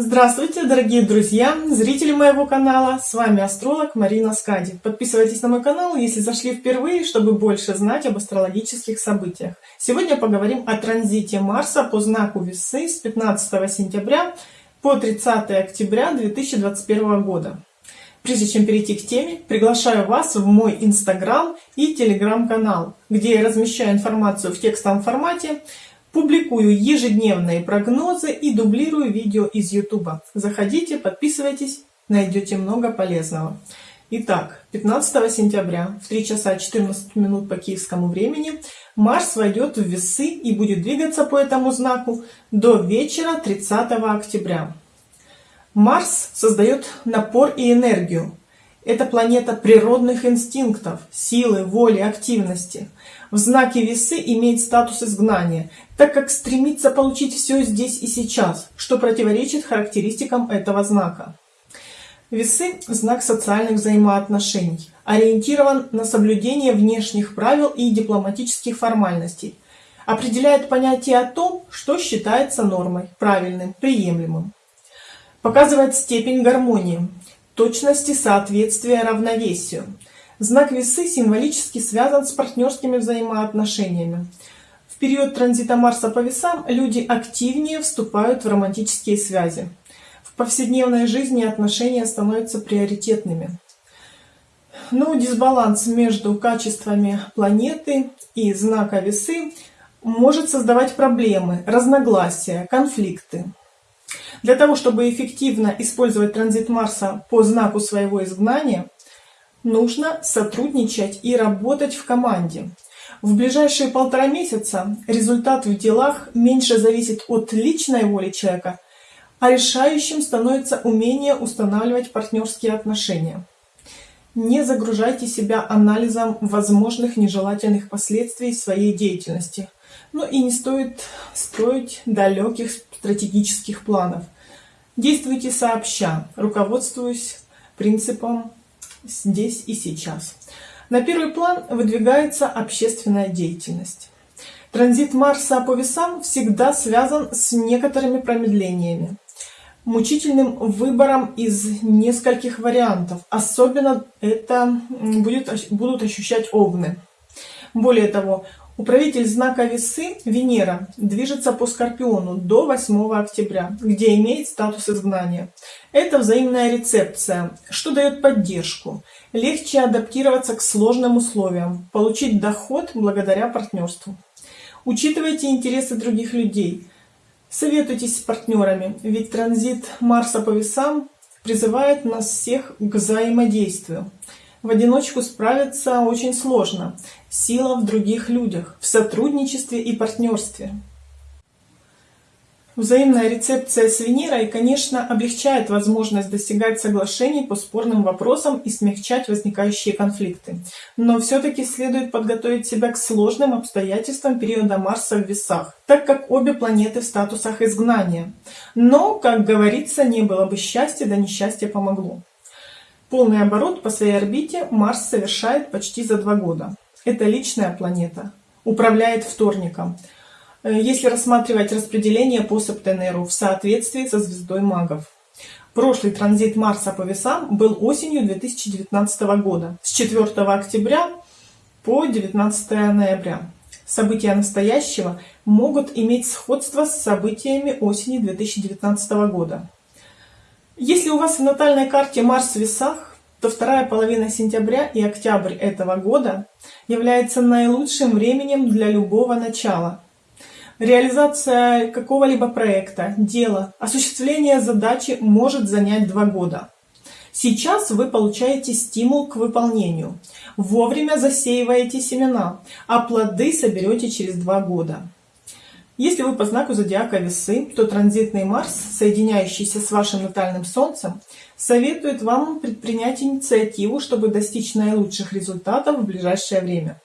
Здравствуйте, дорогие друзья, зрители моего канала, с вами астролог Марина Скади. Подписывайтесь на мой канал, если зашли впервые, чтобы больше знать об астрологических событиях. Сегодня поговорим о транзите Марса по знаку Весы с 15 сентября по 30 октября 2021 года. Прежде чем перейти к теме, приглашаю вас в мой инстаграм и телеграм-канал, где я размещаю информацию в текстовом формате, Публикую ежедневные прогнозы и дублирую видео из YouTube. Заходите, подписывайтесь, найдете много полезного. Итак, 15 сентября в 3 часа 14 минут по киевскому времени Марс войдет в весы и будет двигаться по этому знаку до вечера 30 октября. Марс создает напор и энергию, это планета природных инстинктов, силы, воли, активности. В знаке весы имеет статус изгнания, так как стремится получить все здесь и сейчас, что противоречит характеристикам этого знака. Весы – знак социальных взаимоотношений, ориентирован на соблюдение внешних правил и дипломатических формальностей, определяет понятие о том, что считается нормой, правильным, приемлемым. Показывает степень гармонии, точности соответствия равновесию. Знак весы символически связан с партнерскими взаимоотношениями. В период транзита Марса по весам люди активнее вступают в романтические связи. В повседневной жизни отношения становятся приоритетными. Но дисбаланс между качествами планеты и знака весы может создавать проблемы, разногласия, конфликты. Для того, чтобы эффективно использовать транзит Марса по знаку своего изгнания, нужно сотрудничать и работать в команде. В ближайшие полтора месяца результат в делах меньше зависит от личной воли человека, а решающим становится умение устанавливать партнерские отношения. Не загружайте себя анализом возможных нежелательных последствий своей деятельности. Ну и не стоит строить далеких стратегических планов. Действуйте сообща, руководствуясь принципом здесь и сейчас. На первый план выдвигается общественная деятельность. Транзит Марса по весам всегда связан с некоторыми промедлениями, мучительным выбором из нескольких вариантов. Особенно это будет, будут ощущать овны. Более того, Управитель знака Весы, Венера, движется по Скорпиону до 8 октября, где имеет статус изгнания. Это взаимная рецепция, что дает поддержку. Легче адаптироваться к сложным условиям, получить доход благодаря партнерству. Учитывайте интересы других людей. Советуйтесь с партнерами, ведь транзит Марса по весам призывает нас всех к взаимодействию. В одиночку справиться очень сложно. Сила в других людях, в сотрудничестве и партнерстве. Взаимная рецепция с Венерой, конечно, облегчает возможность достигать соглашений по спорным вопросам и смягчать возникающие конфликты. Но все-таки следует подготовить себя к сложным обстоятельствам периода Марса в весах, так как обе планеты в статусах изгнания. Но, как говорится, не было бы счастья, да несчастье помогло. Полный оборот по своей орбите Марс совершает почти за два года. Это личная планета, управляет вторником. Э, если рассматривать распределение по Септенеру в соответствии со звездой магов. Прошлый транзит Марса по весам был осенью 2019 года, с 4 октября по 19 ноября. События настоящего могут иметь сходство с событиями осени 2019 года. Если у вас в натальной карте Марс в весах, то вторая половина сентября и октябрь этого года является наилучшим временем для любого начала. Реализация какого-либо проекта, дела, осуществление задачи может занять два года. Сейчас вы получаете стимул к выполнению. Вовремя засеиваете семена, а плоды соберете через два года. Если вы по знаку зодиака Весы, то транзитный Марс, соединяющийся с вашим натальным Солнцем, советует вам предпринять инициативу, чтобы достичь наилучших результатов в ближайшее время.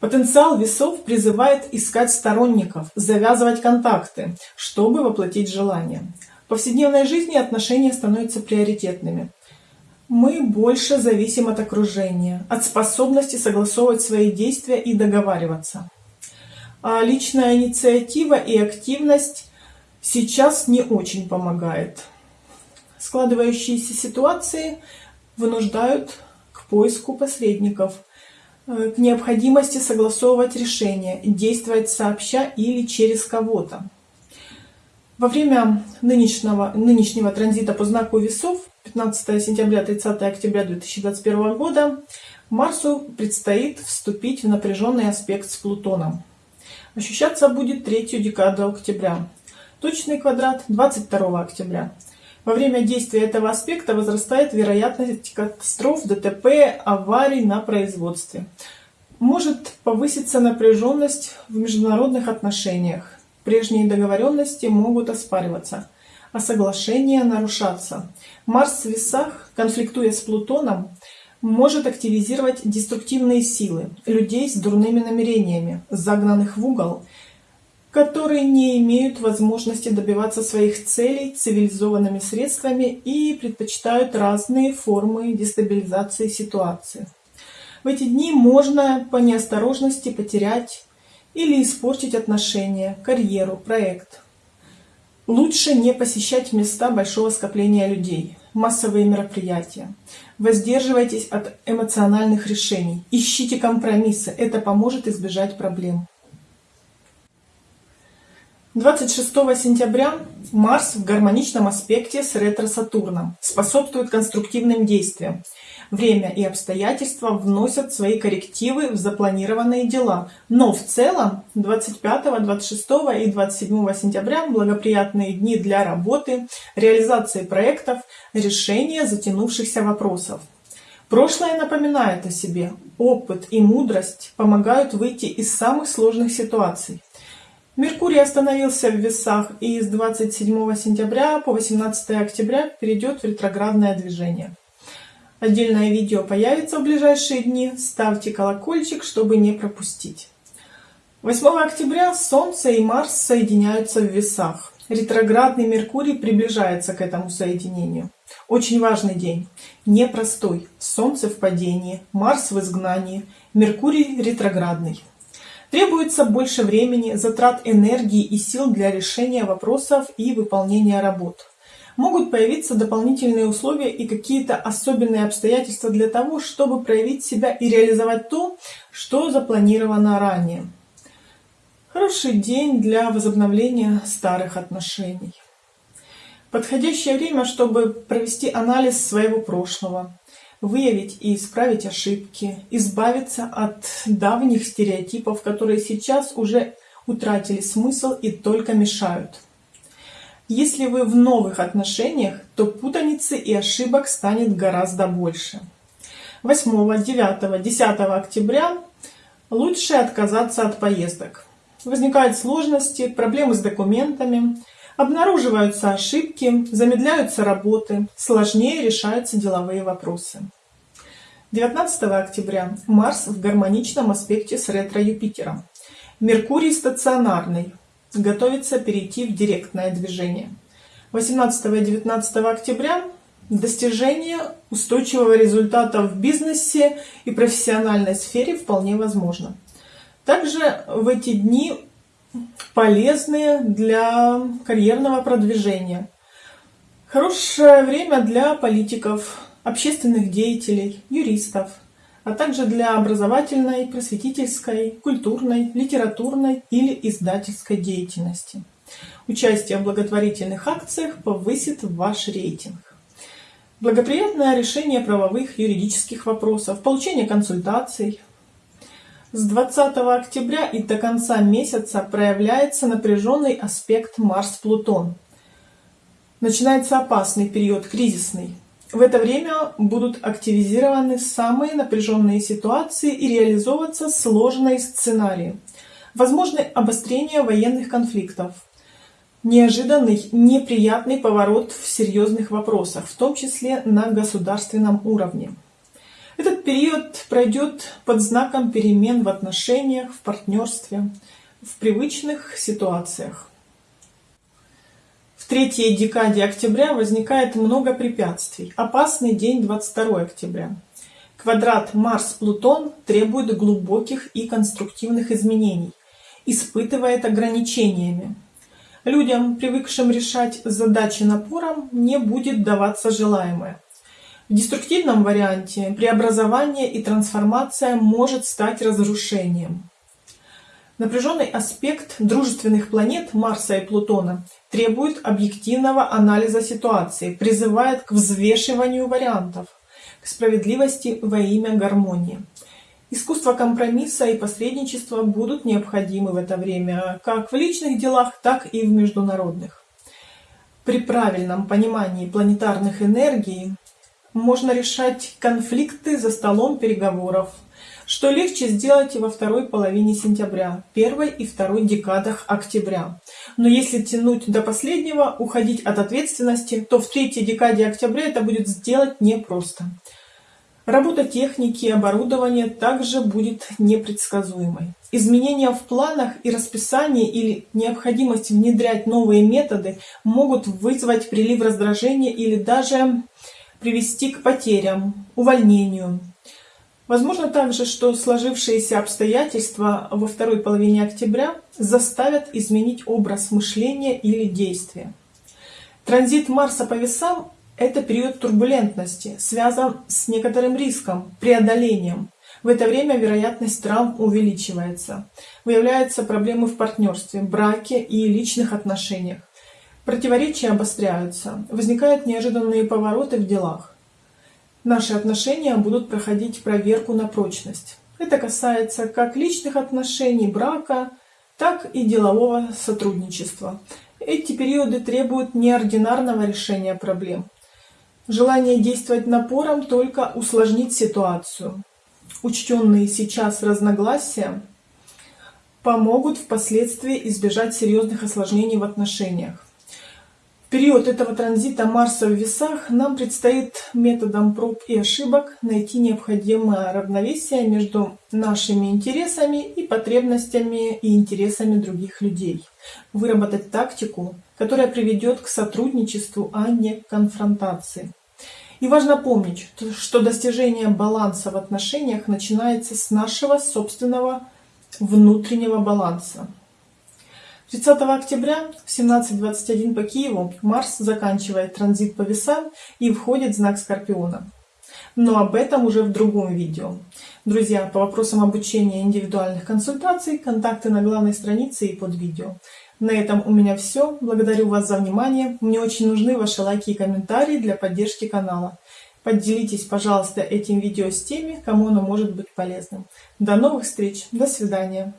Потенциал весов призывает искать сторонников, завязывать контакты, чтобы воплотить желания. В повседневной жизни отношения становятся приоритетными. Мы больше зависим от окружения, от способности согласовывать свои действия и договариваться. А личная инициатива и активность сейчас не очень помогает. Складывающиеся ситуации вынуждают к поиску посредников, э, к необходимости согласовывать решения, действовать сообща или через кого-то. Во время нынешнего, нынешнего транзита по знаку весов 15 сентября 30 октября 2021 года Марсу предстоит вступить в напряженный аспект с Плутоном. Ощущаться будет третью декаду октября. Точный квадрат 22 октября. Во время действия этого аспекта возрастает вероятность катастроф, ДТП, аварий на производстве. Может повыситься напряженность в международных отношениях. Прежние договоренности могут оспариваться, а соглашения нарушаться. Марс в весах, конфликтуя с Плутоном, может активизировать деструктивные силы людей с дурными намерениями, загнанных в угол, которые не имеют возможности добиваться своих целей цивилизованными средствами и предпочитают разные формы дестабилизации ситуации. В эти дни можно по неосторожности потерять или испортить отношения, карьеру, проект. Лучше не посещать места большого скопления людей, массовые мероприятия. Воздерживайтесь от эмоциональных решений. Ищите компромиссы. Это поможет избежать проблем. 26 сентября Марс в гармоничном аспекте с ретро-Сатурном способствует конструктивным действиям. Время и обстоятельства вносят свои коррективы в запланированные дела, но в целом 25, 26 и 27 сентября благоприятные дни для работы, реализации проектов, решения затянувшихся вопросов. Прошлое напоминает о себе. Опыт и мудрость помогают выйти из самых сложных ситуаций. Меркурий остановился в весах и с 27 сентября по 18 октября перейдет в ретроградное движение. Отдельное видео появится в ближайшие дни. Ставьте колокольчик, чтобы не пропустить. 8 октября Солнце и Марс соединяются в весах. Ретроградный Меркурий приближается к этому соединению. Очень важный день. Непростой. Солнце в падении, Марс в изгнании, Меркурий ретроградный. Требуется больше времени, затрат энергии и сил для решения вопросов и выполнения работ. Могут появиться дополнительные условия и какие-то особенные обстоятельства для того, чтобы проявить себя и реализовать то, что запланировано ранее. Хороший день для возобновления старых отношений. Подходящее время, чтобы провести анализ своего прошлого, выявить и исправить ошибки, избавиться от давних стереотипов, которые сейчас уже утратили смысл и только мешают. Если вы в новых отношениях, то путаницы и ошибок станет гораздо больше. 8, 9, 10 октября лучше отказаться от поездок. Возникают сложности, проблемы с документами, Обнаруживаются ошибки, замедляются работы, сложнее решаются деловые вопросы. 19 октября Марс в гармоничном аспекте с ретро-Юпитером. Меркурий стационарный, готовится перейти в директное движение. 18 и 19 октября достижение устойчивого результата в бизнесе и профессиональной сфере вполне возможно. Также в эти дни полезные для карьерного продвижения. Хорошее время для политиков, общественных деятелей, юристов, а также для образовательной, просветительской, культурной, литературной или издательской деятельности. Участие в благотворительных акциях повысит ваш рейтинг. Благоприятное решение правовых юридических вопросов, получение консультаций, с 20 октября и до конца месяца проявляется напряженный аспект Марс-Плутон. Начинается опасный период, кризисный. В это время будут активизированы самые напряженные ситуации и реализовываться сложные сценарии. Возможны обострение военных конфликтов, неожиданный неприятный поворот в серьезных вопросах, в том числе на государственном уровне. Этот период пройдет под знаком перемен в отношениях, в партнерстве, в привычных ситуациях. В третьей декаде октября возникает много препятствий. Опасный день 22 октября. Квадрат Марс-Плутон требует глубоких и конструктивных изменений, испытывает ограничениями. Людям, привыкшим решать задачи напором, не будет даваться желаемое. В деструктивном варианте преобразование и трансформация может стать разрушением. Напряженный аспект дружественных планет Марса и Плутона требует объективного анализа ситуации, призывает к взвешиванию вариантов, к справедливости во имя гармонии. Искусство компромисса и посредничества будут необходимы в это время как в личных делах, так и в международных. При правильном понимании планетарных энергий можно решать конфликты за столом переговоров, что легче сделать во второй половине сентября, первой и второй декадах октября. Но если тянуть до последнего, уходить от ответственности, то в третьей декаде октября это будет сделать непросто. Работа техники и оборудования также будет непредсказуемой. Изменения в планах и расписании или необходимость внедрять новые методы могут вызвать прилив раздражения или даже привести к потерям, увольнению, Возможно также, что сложившиеся обстоятельства во второй половине октября заставят изменить образ мышления или действия. Транзит Марса по весам – это период турбулентности, связан с некоторым риском, преодолением. В это время вероятность травм увеличивается. Выявляются проблемы в партнерстве, браке и личных отношениях. Противоречия обостряются, возникают неожиданные повороты в делах. Наши отношения будут проходить проверку на прочность. Это касается как личных отношений, брака, так и делового сотрудничества. Эти периоды требуют неординарного решения проблем. Желание действовать напором только усложнит ситуацию. Учтенные сейчас разногласия помогут впоследствии избежать серьезных осложнений в отношениях период этого транзита Марса в весах нам предстоит методом проб и ошибок найти необходимое равновесие между нашими интересами и потребностями и интересами других людей. Выработать тактику, которая приведет к сотрудничеству, а не к конфронтации. И важно помнить, что достижение баланса в отношениях начинается с нашего собственного внутреннего баланса. 30 октября в 17.21 по Киеву Марс заканчивает транзит по весам и входит в знак Скорпиона. Но об этом уже в другом видео. Друзья, по вопросам обучения индивидуальных консультаций, контакты на главной странице и под видео. На этом у меня все. Благодарю вас за внимание. Мне очень нужны ваши лайки и комментарии для поддержки канала. Поделитесь, пожалуйста, этим видео с теми, кому оно может быть полезным. До новых встреч. До свидания.